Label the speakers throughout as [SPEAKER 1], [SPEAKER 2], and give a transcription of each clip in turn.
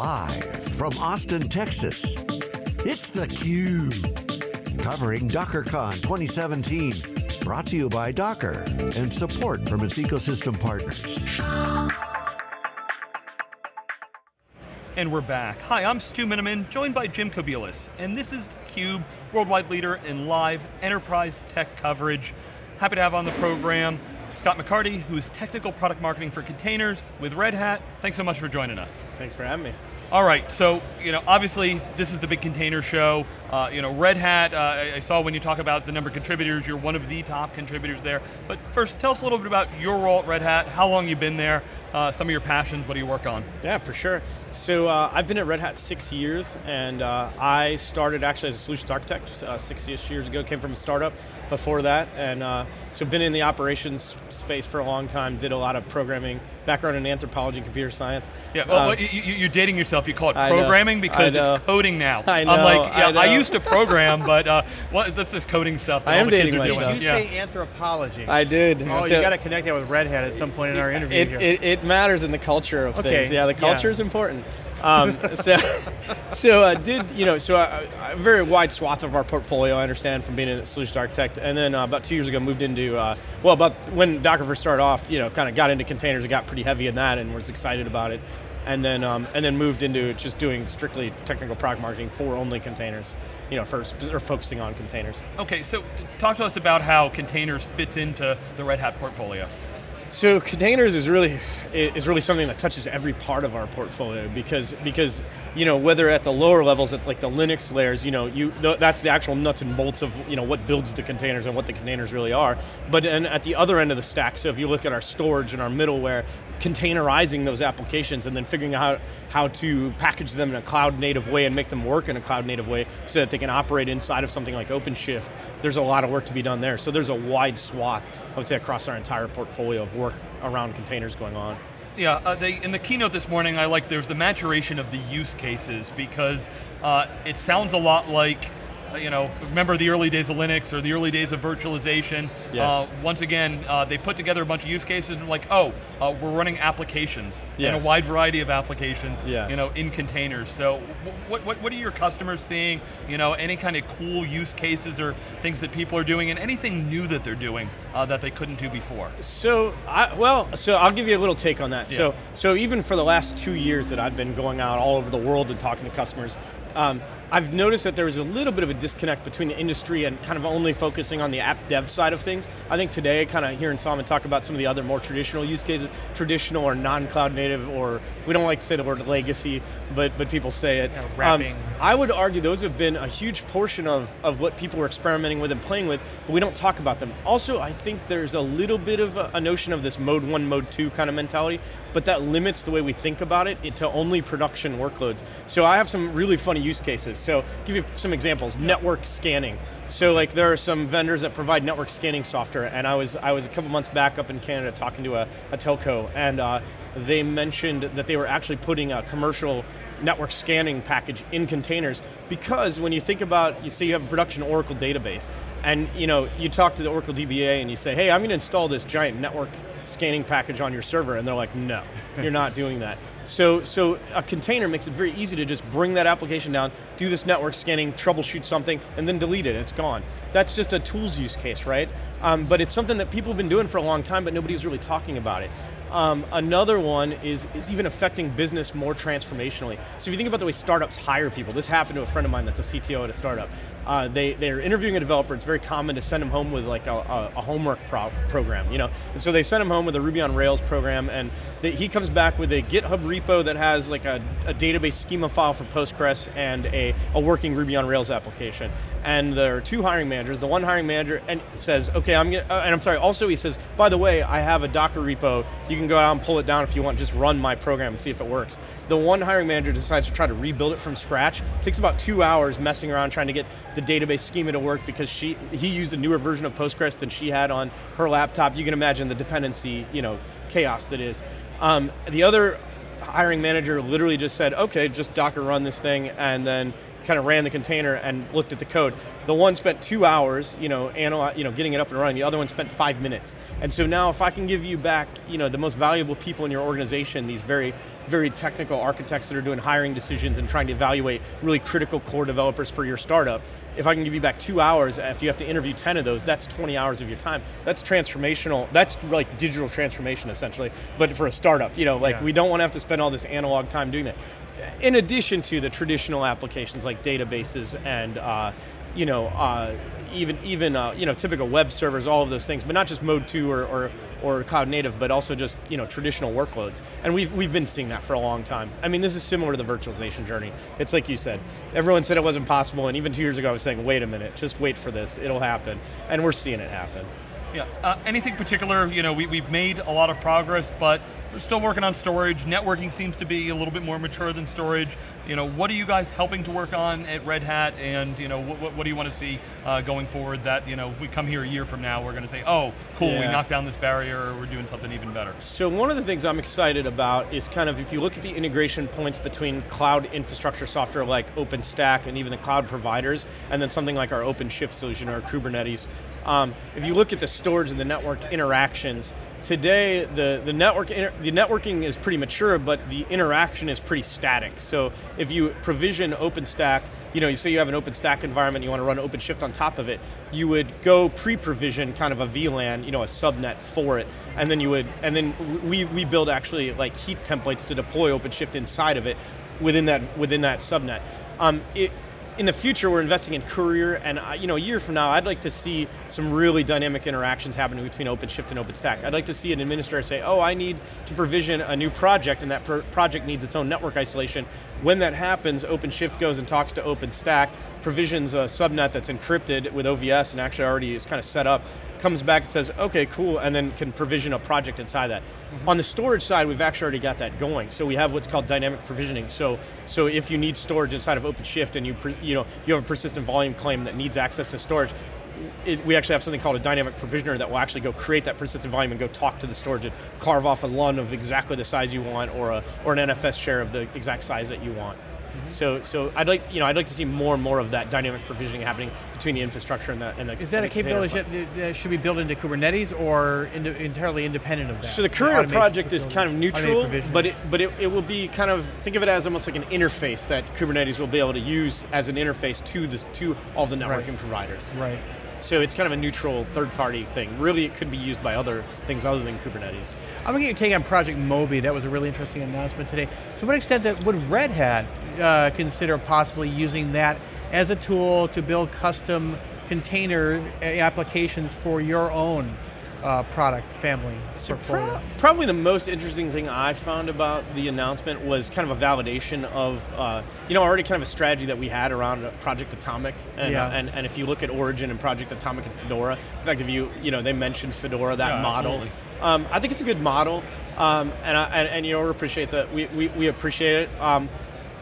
[SPEAKER 1] Live from Austin, Texas, it's theCUBE. Covering DockerCon 2017. Brought to you by Docker and support from its ecosystem partners.
[SPEAKER 2] And we're back. Hi, I'm Stu Miniman, joined by Jim Kobielus, and this is theCUBE, worldwide leader in live enterprise tech coverage. Happy to have on the program Scott McCarty, who's technical product marketing for containers with Red Hat. Thanks so much for joining us.
[SPEAKER 3] Thanks for having me.
[SPEAKER 2] All right, so you know, obviously this is the big container show. Uh, you know, Red Hat, uh, I saw when you talk about the number of contributors, you're one of the top contributors there. But first, tell us a little bit about your role at Red Hat, how long you've been there, uh, some of your passions, what do you work on?
[SPEAKER 3] Yeah, for sure. So uh, I've been at Red Hat six years, and uh, I started actually as a solutions architect uh, six years ago, came from a startup before that, and uh, so been in the operations space for a long time, did a lot of programming, background in anthropology and computer science.
[SPEAKER 2] Yeah, well, um, you, are dating yourself, you call it programming because it's coding now.
[SPEAKER 3] I know,
[SPEAKER 2] I'm like, yeah,
[SPEAKER 3] I,
[SPEAKER 2] I used to program, but uh, what, this is coding stuff that
[SPEAKER 3] I
[SPEAKER 2] all
[SPEAKER 3] am
[SPEAKER 2] the kids
[SPEAKER 3] dating
[SPEAKER 2] are doing.
[SPEAKER 3] myself.
[SPEAKER 4] Did you
[SPEAKER 2] yeah.
[SPEAKER 4] say anthropology?
[SPEAKER 3] I did.
[SPEAKER 4] Oh,
[SPEAKER 3] So-
[SPEAKER 4] you got to connect that with Red Hat at some point in our interview
[SPEAKER 3] it,
[SPEAKER 4] here.
[SPEAKER 3] it, it matters in the culture of
[SPEAKER 4] Okay,
[SPEAKER 3] things. Yeah, the
[SPEAKER 4] yeah.
[SPEAKER 3] culture is important. Um, so, so uh, did you know? So a, a very wide swath of our portfolio. I understand from being a solutions architect, and then uh, about two years ago moved into uh, well, about when Docker first started off, you know, kind of got into containers. and got pretty heavy in that, and was excited about it. And then um, and then moved into just doing strictly technical product marketing for only containers. You know, first or focusing on containers.
[SPEAKER 2] Okay, so talk to us about how containers fits into the Red Hat portfolio.
[SPEAKER 3] So containers is really is really something that touches every part of our portfolio because because you know whether at the lower levels at like the Linux layers you know you that's the actual nuts and bolts of you know what builds the containers and what the containers really are. But and at the other end of the stack so if you look at our storage and our middleware containerizing those applications and then figuring out how to package them in a cloud native way and make them work in a cloud native way so that they can operate inside of something like OpenShift there's a lot of work to be done there. So there's a wide swath I would say across our entire portfolio of work around containers going on
[SPEAKER 2] Yeah, uh, they, in the keynote this morning, I like there's the maturation of the use cases because uh, it sounds a lot like, you know, remember the early days of Linux or the early days of virtualization.
[SPEAKER 3] Yes.
[SPEAKER 2] Uh, once again, uh, they put together a bunch of use cases and like, oh, uh, we're running applications and a wide variety of applications,
[SPEAKER 3] Yes.
[SPEAKER 2] you know, in containers. So, what, what, what are your customers seeing? You know, any kind of cool use cases or things that people are doing, and anything new that they're doing uh, that they couldn't do before?
[SPEAKER 3] So, I, well, so I'll give you a little take on that.
[SPEAKER 2] Yeah.
[SPEAKER 3] So, so even for the last two years that I've been going out all over the world and talking to customers, um, I've noticed that there was a little bit of a disconnect between the industry and kind of only focusing on the app dev side of things. I think today, kind of hearing Solomon talk about some of the other more traditional use cases, traditional or non-cloud native, or we don't like to say the word legacy, but but people say it.
[SPEAKER 4] Yeah, wrapping.
[SPEAKER 3] Um, I would argue those have been a huge portion of, of what people were experimenting with and playing with, but we don't talk about them. Also, I think there's a little bit of a, a notion of this mode one, mode two kind of mentality, but that limits the way we think about it to only production workloads. So I have some really funny use cases. So give you some examples, network scanning. So like there are some vendors that provide network scanning software and I was I was a couple months back up in Canada talking to a, a telco and uh, they mentioned that they were actually putting a commercial network scanning package in containers because when you think about, you say you have a production Oracle database and you know you talk to the Oracle DBA and you say, hey, I'm going to install this giant network scanning package on your server and they're like, no, you're not doing that. So, so a container makes it very easy to just bring that application down, do this network scanning, troubleshoot something, and then delete it, it's gone. That's just a tools use case, right? Um, but it's something that people have been doing for a long time, but nobody's really talking about it. Um, another one is, is even affecting business more transformationally. So if you think about the way startups hire people, this happened to a friend of mine that's a CTO at a startup. Uh, they, they're interviewing a developer, it's very common to send them home with like a, a, a homework pro program, you know? And so they send him home with a Ruby on Rails program and they, he comes back with a GitHub repo that has like a, a database schema file for Postgres and a, a working Ruby on Rails application. And there are two hiring managers. The one hiring manager and says, okay, I'm gonna, uh, and I'm sorry, also he says, by the way, I have a Docker repo. You can go out and pull it down if you want, just run my program and see if it works. The one hiring manager decides to try to rebuild it from scratch. It takes about two hours messing around trying to get the database schema to work because she, he used a newer version of Postgres than she had on her laptop. You can imagine the dependency, you know, chaos that is. Um, the other hiring manager literally just said, okay, just Docker run this thing and then kind of ran the container and looked at the code. The one spent two hours, you know, analy- you know, getting it up and running. The other one spent five minutes. And so now, if I can give you back, you know, the most valuable people in your organization, these very very technical architects that are doing hiring decisions and trying to evaluate really critical core developers for your startup. If I can give you back two hours, if you have to interview 10 of those, that's 20 hours of your time. That's transformational, that's like digital transformation essentially, but for a startup. You know, like
[SPEAKER 4] Yeah.
[SPEAKER 3] we don't want to have to spend all this analog time doing that. In addition to the traditional applications like databases and uh, you know, uh, even even uh, you know typical web servers, all of those things, but not just Mode 2 or, or or cloud native, but also just you know traditional workloads. And we've we've been seeing that for a long time. I mean, this is similar to the virtualization journey. It's like you said, everyone said it wasn't possible, and even two years ago I was saying, wait a minute, just wait for this, it'll happen, and we're seeing it happen.
[SPEAKER 2] Yeah. Uh, anything particular? You know, we, we've made a lot of progress, but we're still working on storage. Networking seems to be a little bit more mature than storage. You know, what are you guys helping to work on at Red Hat? And you know, what, what, what do you want to see uh, going forward? That you know, we come here a year from now, we're going to say, oh, cool, we knocked down this barrier, or we're doing something even better.
[SPEAKER 3] So one of the things I'm excited about is kind of if you look at the integration points between cloud infrastructure software like OpenStack and even the cloud providers, and then something like our OpenShift solution or Kubernetes. Um, if you look at the storage and the network interactions, today the, the, network the networking is pretty mature, but the interaction is pretty static. So if you provision OpenStack, you know, you say you have an OpenStack environment, you want to run OpenShift on top of it, you would go pre-provision kind of a VLAN, you know, a subnet for it, and then you would, and then we, we build actually like heat templates to deploy OpenShift inside of it within that, within that subnet. Um, it, in the future, we're investing in Kuryr, and uh, you know, a year from now, I'd like to see some really dynamic interactions happening between OpenShift and OpenStack. I'd like to see an administrator say, oh, I need to provision a new project, and that pro project needs its own network isolation. When that happens, OpenShift goes and talks to OpenStack, provisions a subnet that's encrypted with OVS, and actually already is kind of set up, comes back and says, okay, cool, and then can provision a project inside that. Mm-hmm. On the storage side, we've actually already got that going. So we have what's called dynamic provisioning. So, so if you need storage inside of OpenShift and you, you know, you have a persistent volume claim that needs access to storage, it, we actually have something called a dynamic provisioner that will actually go create that persistent volume and go talk to the storage and carve off a LUN of exactly the size you want or, a, or an NFS share of the exact size that you want. Mm-hmm. So, so I'd like, you know, I'd like to see more and more of that dynamic provisioning happening between the infrastructure and the and the.
[SPEAKER 4] Is that a capability that, that should be built into Kubernetes or into, entirely independent of that?
[SPEAKER 3] So the
[SPEAKER 4] Kuryr
[SPEAKER 3] project is kind of neutral, but it but it, it will be kind of think of it as almost like an interface that Kubernetes will be able to use as an interface to the to all the networking
[SPEAKER 4] Right.
[SPEAKER 3] providers.
[SPEAKER 4] Right.
[SPEAKER 3] So it's kind of a neutral third party thing. Really, it could be used by other things other than Kubernetes.
[SPEAKER 4] I'm going to get your take on Project Moby. That was a really interesting announcement today. To what extent that would Red Hat uh, consider possibly using that as a tool to build custom container uh, applications for your own uh, product family
[SPEAKER 3] So
[SPEAKER 4] portfolio?
[SPEAKER 3] pro- probably the most interesting thing I found about the announcement was kind of a validation of, uh, you know, already kind of a strategy that we had around uh, Project Atomic, and,
[SPEAKER 4] Yeah.
[SPEAKER 3] uh, and and if you look at Origin and Project Atomic and Fedora, in fact, if you, you know, they mentioned Fedora, that
[SPEAKER 2] Yeah,
[SPEAKER 3] model. Um, I think it's a good model, um, and, I, and and you know, we appreciate that. We, we we appreciate it. Um,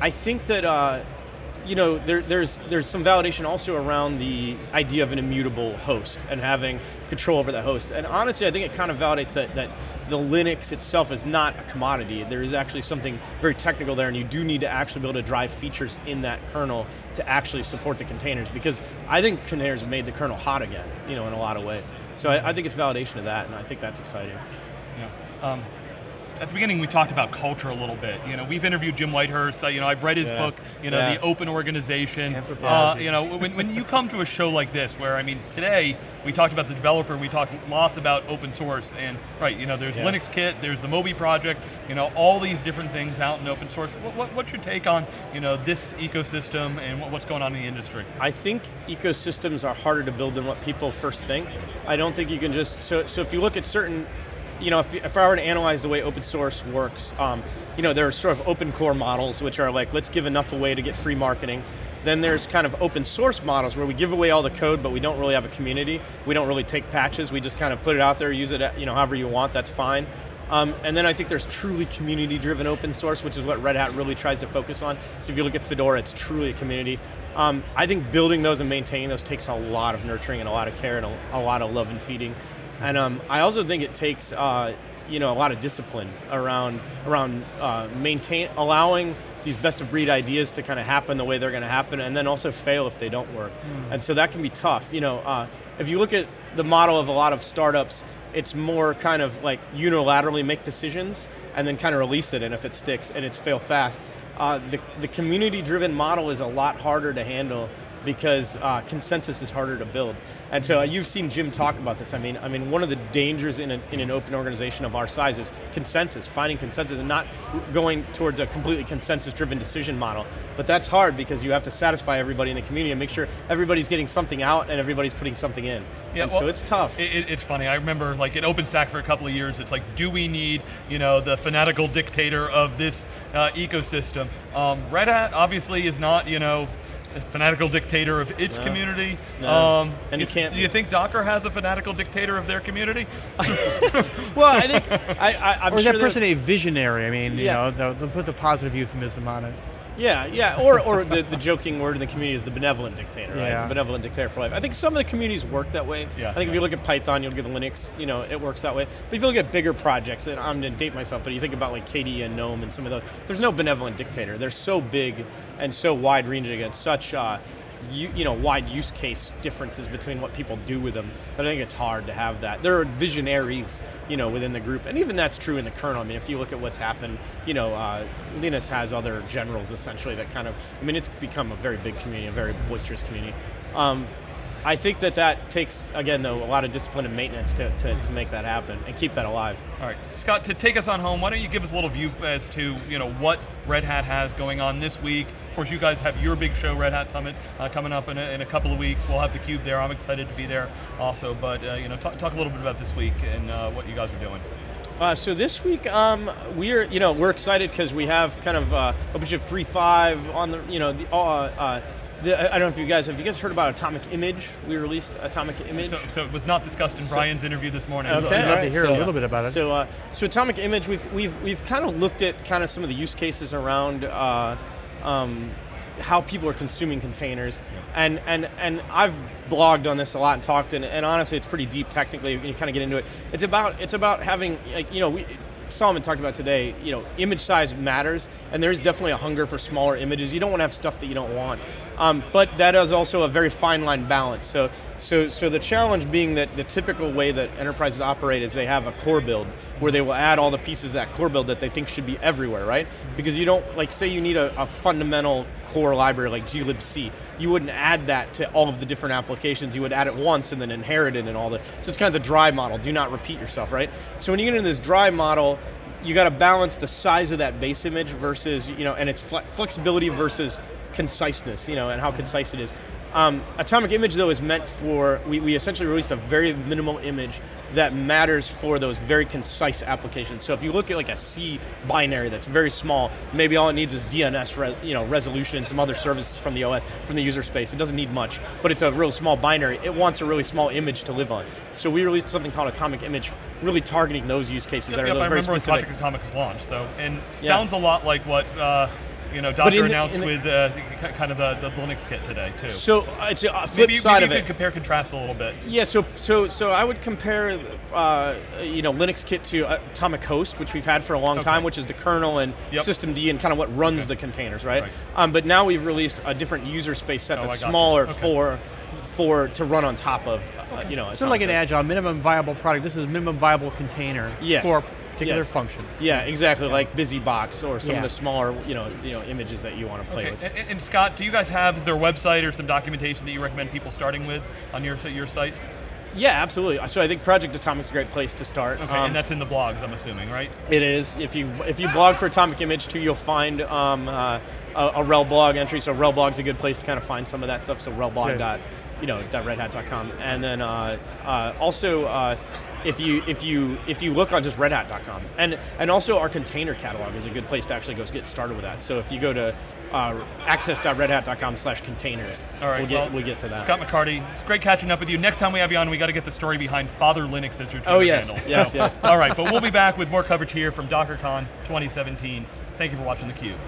[SPEAKER 3] I think that. You know, there, there's there's some validation also around the idea of an immutable host and having control over that host. And honestly, I think it kind of validates that that the Linux itself is not a commodity. There is actually something very technical there, and you do need to actually be able to drive features in that kernel to actually support the containers. Because I think containers have made the kernel hot again, you know, in a lot of ways. So I, I think it's validation of that, and I think that's exciting.
[SPEAKER 2] Yeah. Um, at the beginning, we talked about culture a little bit. You know, we've interviewed Jim Whitehurst. Uh, you know, I've read his
[SPEAKER 3] Yeah.
[SPEAKER 2] book. You know,
[SPEAKER 3] Yeah.
[SPEAKER 2] the Open Organization. Uh, you know, when, when you come to a show like this, where I mean, today we talked about the developer, we talked lots about open source, and right, you know, there's
[SPEAKER 3] Yeah.
[SPEAKER 2] Linux Kit, there's the Moby project, you know, all these different things out in open source. What, what, what's your take on, you know, this ecosystem and what, what's going on in the industry?
[SPEAKER 3] I think ecosystems are harder to build than what people first think. I don't think you can just, so, so if you look at certain, you know, if, if I were to analyze the way open source works, um, you know, there are sort of open core models, which are like, let's give enough away to get free marketing. Then there's kind of open source models where we give away all the code, but we don't really have a community. We don't really take patches, we just kind of put it out there, use it, you know, however you want, that's fine. Um, and then I think there's truly community-driven open source, which is what Red Hat really tries to focus on. So if you look at Fedora, it's truly a community. Um, I think building those and maintaining those takes a lot of nurturing and a lot of care and a, a lot of love and feeding. And um, I also think it takes uh, you know a lot of discipline around around uh, maintain allowing these best of breed ideas to kind of happen the way they're going to happen, and then also fail if they don't work.
[SPEAKER 4] Mm.
[SPEAKER 3] And so that can be tough. You know, uh, if you look at the model of a lot of startups, it's more kind of like unilaterally make decisions and then kind of release it, and if it sticks, and it's fail fast. Uh, the, the community-driven model is a lot harder to handle because uh, consensus is harder to build. And so uh, you've seen Jim talk about this. I mean, I mean, one of the dangers in, a, in an open organization of our size is consensus, finding consensus, and not going towards a completely consensus-driven decision model. But that's hard because you have to satisfy everybody in the community and make sure everybody's getting something out and everybody's putting something in.
[SPEAKER 2] Yeah,
[SPEAKER 3] and
[SPEAKER 2] well,
[SPEAKER 3] so it's tough.
[SPEAKER 2] It, it- it's funny. I remember, like at OpenStack for a couple of years, it's like, do we need, you know, the fanatical dictator of this uh, ecosystem? Um, Red Hat obviously is not, you know, fanatical dictator of its
[SPEAKER 3] No.
[SPEAKER 2] community.
[SPEAKER 3] No.
[SPEAKER 2] Um,
[SPEAKER 3] And
[SPEAKER 2] you-
[SPEAKER 3] can't
[SPEAKER 2] Do you think Docker has a fanatical dictator of their community?
[SPEAKER 3] well, I think I, I, I'm
[SPEAKER 4] or is
[SPEAKER 3] sure
[SPEAKER 4] that person a visionary? I mean, you know, they'll, they'll put the positive euphemism on it.
[SPEAKER 3] Yeah, yeah, or, or the, the joking word in the community is the benevolent dictator, right?
[SPEAKER 4] Yeah.
[SPEAKER 3] The benevolent dictator for life. I think some of the communities work that way.
[SPEAKER 2] Yeah.
[SPEAKER 3] I think if you look at Python, you'll get Linux, you know, it works that way. But if you look at bigger projects, and I'm gonna date myself, but you think about like KDE and GNOME and some of those, there's no benevolent dictator. They're so big and so wide ranging and such uh, you, you know, wide use case differences between what people do with them. But I think it's hard to have that. There are visionaries, you know, within the group, and even that's true in the kernel. I mean, if you look at what's happened, you know, uh, Linus has other generals essentially that kind of. I mean, it's become a very big community, a very boisterous community. Um, I think that that takes, again, though, a lot of discipline and maintenance to, to, to make that happen and keep that alive.
[SPEAKER 2] All right, Scott, to take us on home, why don't you give us a little view as to you know what Red Hat has going on this week? Of course, you guys have your big show, Red Hat Summit, uh, coming up in a, in a couple of weeks. We'll have the cube there. I'm excited to be there also. But uh, you know, talk, talk a little bit about this week and uh, what you guys are doing.
[SPEAKER 3] Uh, so this week, um, we're you know we're excited because we have kind of uh, OpenShift 3.5 on the you know the, uh, uh, the I I don't know if you guys have you guys heard about Atomic Image? We released Atomic Image.
[SPEAKER 2] So, so it was not discussed in
[SPEAKER 3] So-
[SPEAKER 2] Brian's interview this morning.
[SPEAKER 3] Okay,
[SPEAKER 4] I'd love to
[SPEAKER 3] alright,
[SPEAKER 4] hear a
[SPEAKER 3] so-
[SPEAKER 4] little bit about it.
[SPEAKER 3] So, uh, so Atomic Image, we've we've we've kind of looked at kind of some of the use cases around uh, um, how people are consuming containers, and and and I've blogged on this a lot and talked, and, and honestly, it's pretty deep technically. You kind of get into it. It's about it's about having like you know we. Solomon talked about today, you know, image size matters, and there's definitely a hunger for smaller images. You don't want to have stuff that you don't want, um, but that is also a very fine line balance. So, so, so the challenge being that the typical way that enterprises operate is they have a core build where they will add all the pieces of that core build that they think should be everywhere, right? Because you don't, like, say you need a, a fundamental core library like glibc, you wouldn't add that to all of the different applications. You would add it once and then inherit it and all the. So it's kind of the dry model. Do not repeat yourself, right? So when you get into this dry model, you got to balance the size of that base image versus, you know, and its fle- flexibility versus conciseness, you know, and how concise it is. Um, Atomic Image though is meant for, we, we essentially released a very minimal image that matters for those very concise applications. So if you look at like a C binary that's very small, maybe all it needs is DNS re, you know, resolution and some other services from the OS, from the user space. It doesn't need much, but it's a real small binary. It wants a really small image to live on. So we released something called Atomic Image, really targeting those use cases
[SPEAKER 2] Yep,
[SPEAKER 3] that are
[SPEAKER 2] yep,
[SPEAKER 3] those
[SPEAKER 2] I
[SPEAKER 3] very
[SPEAKER 2] remember when
[SPEAKER 3] specific.
[SPEAKER 2] Project Atomic was launched. So and
[SPEAKER 3] Yeah.
[SPEAKER 2] sounds a lot like what uh, you know Docker announced
[SPEAKER 3] the-
[SPEAKER 2] with uh, kind of the, the Linux kit today too.
[SPEAKER 3] So uh, it's a flip
[SPEAKER 2] maybe,
[SPEAKER 3] side
[SPEAKER 2] maybe
[SPEAKER 3] of
[SPEAKER 2] you
[SPEAKER 3] it.
[SPEAKER 2] could compare contrast a little bit.
[SPEAKER 3] Yeah, so so so I would compare, uh, you know, Linux Kit to uh, Atomic Host, which we've had for a long
[SPEAKER 2] Okay.
[SPEAKER 3] time, which is the kernel and
[SPEAKER 2] Yep.
[SPEAKER 3] systemd and kind of what runs
[SPEAKER 2] Okay.
[SPEAKER 3] the containers, right?
[SPEAKER 2] Right.
[SPEAKER 3] Um, but now we've released a different user space set
[SPEAKER 2] Oh,
[SPEAKER 3] that's smaller
[SPEAKER 2] Okay.
[SPEAKER 3] for for to run on top of, uh, you know,
[SPEAKER 4] Sort of like an agile minimum viable product. This is a minimum viable container
[SPEAKER 3] Yes.
[SPEAKER 4] for a particular
[SPEAKER 3] Yes.
[SPEAKER 4] function.
[SPEAKER 3] Yeah, exactly, like BusyBox or some
[SPEAKER 4] Yeah.
[SPEAKER 3] of the smaller, you know, you know, images that you want to play
[SPEAKER 2] Okay.
[SPEAKER 3] with.
[SPEAKER 2] And, and Scott, do you guys have is there a website or some documentation that you recommend people starting with on your your sites?
[SPEAKER 3] Yeah, absolutely. So I think Project Atomic's a great place to start.
[SPEAKER 2] Okay,
[SPEAKER 3] Um,
[SPEAKER 2] and that's in the blogs, I'm assuming, right?
[SPEAKER 3] It is. If you if you blog for Atomic Image too, you'll find um, uh, a, a RHEL blog entry. So RHEL blog's a good place to kind of find some of that stuff. So rhelblog
[SPEAKER 4] Good.
[SPEAKER 3] dot you know dot redhat.com. And then uh, uh, also uh, if you if you if you look on just redhat.com and and also our container catalog is a good place to actually go get started with that. So if you go to uh, access.redhat.com slash containers,
[SPEAKER 2] All right,
[SPEAKER 3] we'll get
[SPEAKER 2] well,
[SPEAKER 3] we'll get to that.
[SPEAKER 2] Scott McCarty, it's great catching up with you. Next time we have you on, we got to get the story behind Father Linux as your Twitter
[SPEAKER 3] Oh, yes,
[SPEAKER 2] handle.
[SPEAKER 3] yes,
[SPEAKER 2] So,
[SPEAKER 3] yes.
[SPEAKER 2] All right, but we'll be back with more coverage here from DockerCon 2017. Thank you for watching theCUBE.